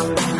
around.